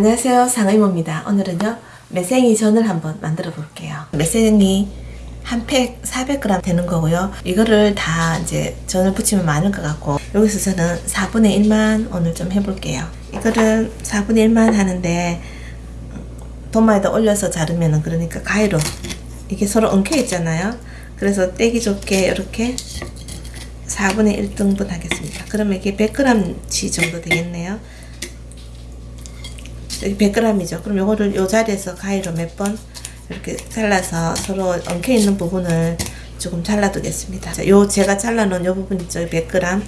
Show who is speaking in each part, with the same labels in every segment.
Speaker 1: 안녕하세요. 상의모입니다. 오늘은요 매생이 전을 한번 만들어 볼게요. 매생이 한 팩 400g 되는 거고요. 이거를 다 이제 전을 부치면 많을 것 같고 여기서 저는 4분의 1만 오늘 좀 해볼게요. 이거를 4분의 1만 하는데 도마에다 올려서 자르면은 그러니까 가위로 이게 서로 엉켜 있잖아요. 그래서 떼기 좋게 이렇게 4분의 1등분 하겠습니다. 그러면 이게 100g치 정도 되겠네요 100g이죠. 그럼 요거를 요 자리에서 가위로 몇 번 이렇게 잘라서 서로 엉켜 있는 부분을 조금 잘라 두겠습니다. 자, 요 제가 잘라 놓은 요 부분 있죠. 100g.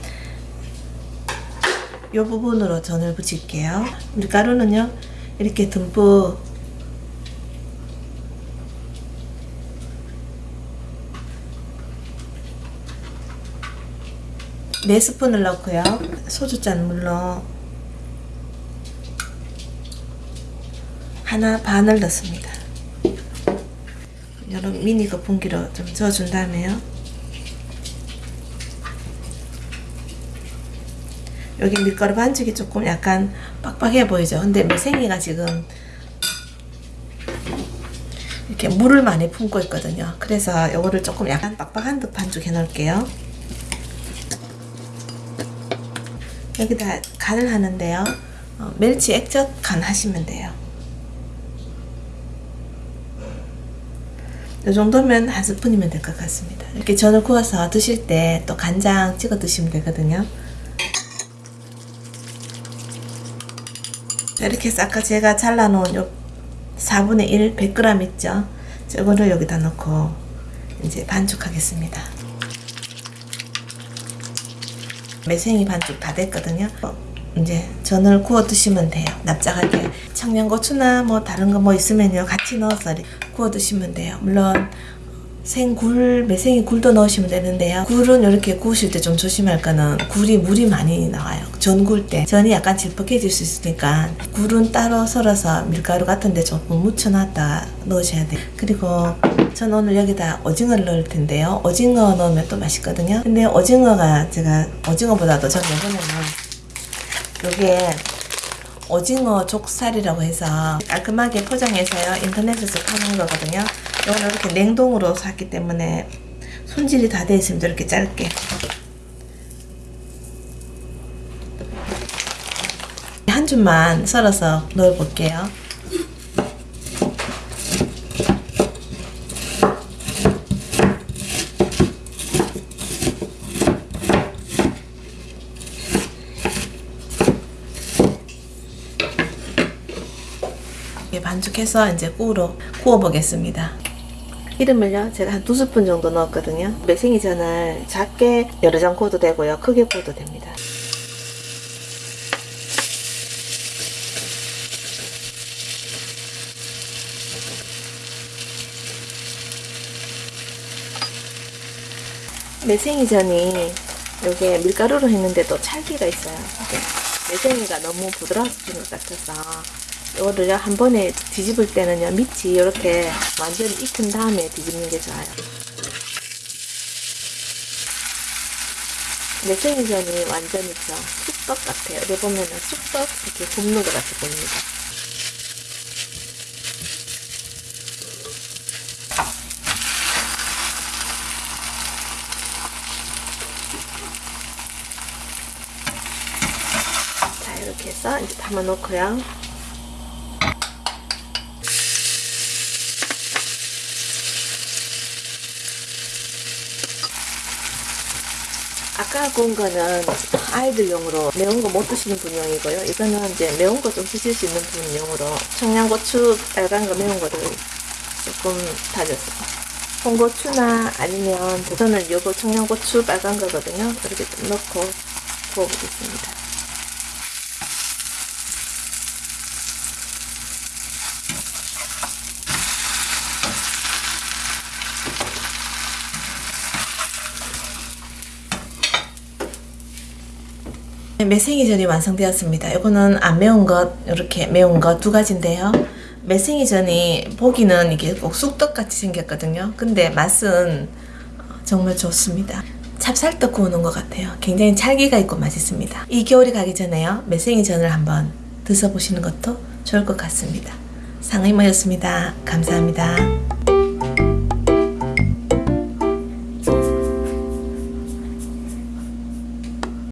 Speaker 1: 요 부분으로 전을 붙일게요. 밀가루는요. 이렇게 듬뿍 네 스푼을 넣고요. 소주잔 물로 하나 반을 넣습니다. 이런 미니 거품기로 좀 저어준 다음에요. 여기 밀가루 반죽이 조금 약간 빡빡해 보이죠? 근데 매생이가 지금 이렇게 물을 많이 품고 있거든요. 그래서 이거를 조금 약간 빡빡한 듯 반죽해 놓을게요. 여기다 간을 하는데요. 어, 멸치 액젓 간 하시면 돼요. 이 정도면 한 스푼이면 될 것 같습니다. 이렇게 전을 구워서 드실 때 또 간장 찍어 드시면 되거든요. 이렇게 해서 아까 제가 잘라놓은 요 4분의 1 100g 있죠? 저거를 여기다 넣고 이제 반죽하겠습니다. 매생이 반죽 다 됐거든요. 이제 전을 구워 드시면 돼요. 납작하게 청양고추나 뭐 다른 거 뭐 있으면요 같이 넣어서 구워 드시면 돼요. 물론 생굴, 매생이 굴도 넣으시면 되는데요. 굴은 이렇게 구우실 때 좀 조심할 거는 굴이 물이 많이 나와요. 전 구울 때. 전이 약간 질퍽해질 수 있으니까 굴은 따로 썰어서 밀가루 같은 데 조금 묻혀놨다 넣으셔야 돼요. 그리고 전 오늘 여기다 오징어를 넣을 텐데요. 오징어 넣으면 또 맛있거든요. 근데 오징어가 제가 오징어보다도 전 이번에는 요게 오징어 족살이라고 해서 깔끔하게 포장해서요. 인터넷에서 파는 거거든요. 이거는 이렇게 냉동으로 샀기 때문에 손질이 다 되어 있습니다 이렇게 짧게. 한 줌만 썰어서 넣어 볼게요 반죽해서 이제 구우러 구워 보겠습니다. 기름을요 제가 한 두 스푼 정도 넣었거든요. 매생이전을 작게 여러 장 구워도 되고요. 크게 구워도 됩니다. 매생이전이 요게 밀가루로 했는데도 찰기가 있어요. 매생이가 너무 부드러워진 것 같아서 이거를 한 번에 뒤집을 때는요 밑이 이렇게 완전히 익힌 다음에 뒤집는 게 좋아요. 매생이전이 완전히 저 쑥떡 같아요. 이렇게 보면은 쑥떡 이렇게 굽는 것 같이 보입니다. 자 이렇게 해서 이제 담아 놓고요 아까 구운 거는 아이들용으로 매운 거 못 드시는 분용이고요. 이거는 이제 매운 거 좀 드실 수 있는 분용으로 청양고추 빨간 거 매운 거를 조금 다졌어요. 홍고추나 아니면 저는 요거 청양고추 빨간 거거든요. 이렇게 좀 넣고 구워보겠습니다. 매생이전이 완성되었습니다. 이거는 안 매운 것, 이렇게 매운 것 두 가지인데요. 매생이전이 보기는 이게 꼭 쑥떡같이 생겼거든요. 근데 맛은 정말 좋습니다. 찹쌀떡 구우는 것 같아요. 굉장히 찰기가 있고 맛있습니다. 이 겨울이 가기 전에요. 매생이전을 한번 드셔보시는 것도 좋을 것 같습니다. 상의모였습니다. 감사합니다.